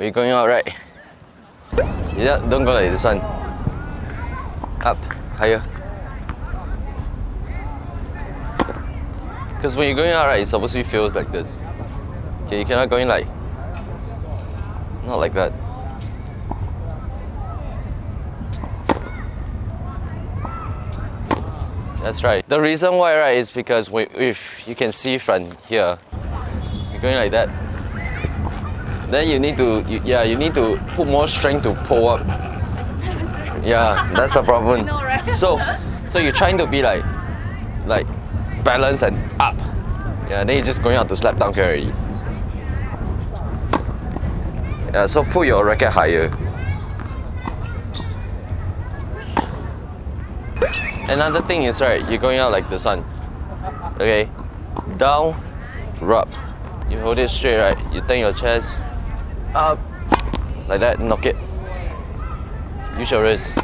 When you're going out, right? Yeah, don't go like this one. Up, higher. Because when you're going out, right, it supposed to be feels like this. Okay, you cannot go in like, not like that. That's right. The reason why, right, is because we, if you can see from here, you're going like that. Then you need to, you, yeah, you need to put more strength to pull up. Yeah, that's the problem. know, right? So, so you're trying to be like, like, balance and up. Yeah, then you're just going out to slap down already. Yeah, so put your racket higher. Another thing is right, you're going out like the sun. Okay, down, rub. You hold it straight, right? You turn your chest up, like that, knock it. Use your wrist.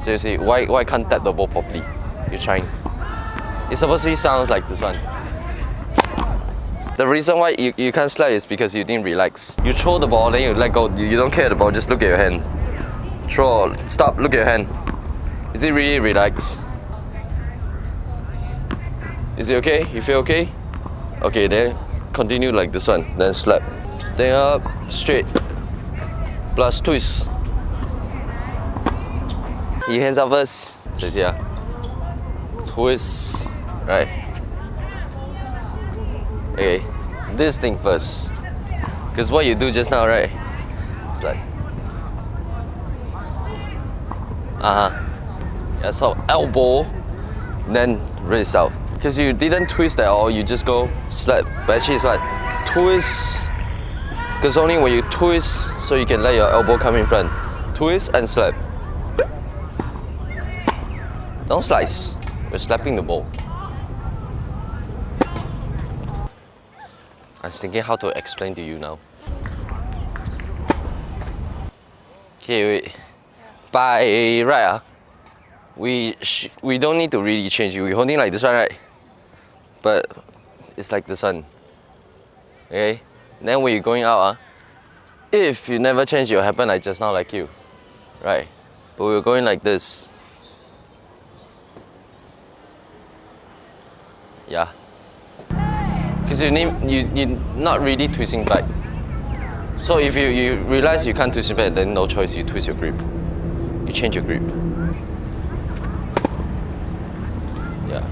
See, why why can't tap the ball properly? You're trying. It supposed to be sounds like this one. The reason why you, you can't slap is because you didn't relax. You throw the ball, then you let go. You, you don't care the ball, just look at your hand. Throw, stop, look at your hand. Is it really relaxed? Is it okay? You feel okay? Okay, then continue like this one. Then slap. Then up, straight. Plus twist. You hands up first. So see. Twist. Right. Okay. This thing first. Because what you do just now, right? It's like. Uh huh. Yeah, so elbow, then wrist out. Because you didn't twist at all, you just go slap. But actually it's like twist. Because only when you twist, so you can let your elbow come in front. Twist and slap. Don't slice. We're slapping the ball. I'm thinking how to explain to you now. Okay, wait. By right, ah, we we don't need to really change. We're holding like this one, right? But it's like this one. Okay? Then when you're going out, ah, if you never change, it will happen like just now, like you. Right? But we're going like this. Yeah. Because you need you you not really twisting back. So if you, you realize you can't twist it back, then no choice, you twist your grip. You change your grip. Yeah.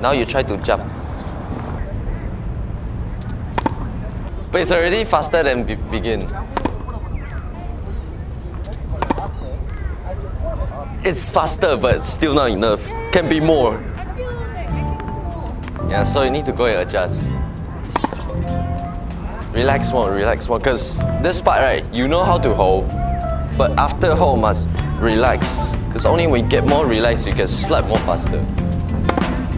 Now you try to jump. But it's already faster than be- begin. It's faster, but still not enough. Can be more. Yeah, so you need to go and adjust. Relax more, relax more. Because this part, right, you know how to hold, but after hold must relax. Because only when you get more relaxed, you can slap more faster.